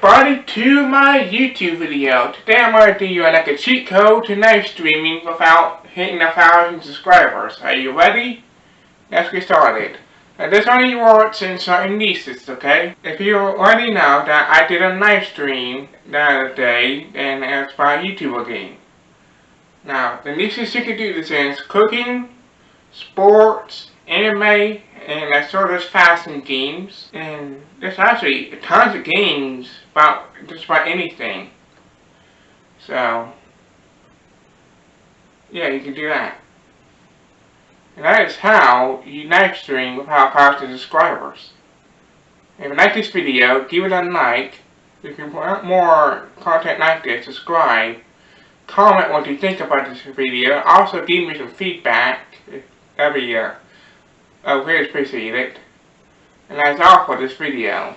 everybody to my YouTube video. Today I'm going to do you like a cheat code to live streaming without hitting a thousand subscribers. Are you ready? Let's get started. Now this only works in certain niches, okay? If you already know that I did a live stream the other day, then it's my YouTube game. Now, the niches you can do this in is cooking, sports, anime, and I saw sort of fashion games. And there's actually tons of games about just about anything. So, yeah, you can do that. And that is how you live stream without costing subscribers. If you like this video, give it a like. If you want more content like this, subscribe. Comment what you think about this video. Also give me some feedback. That'd be uh, uh, really appreciate it. And that's all for this video.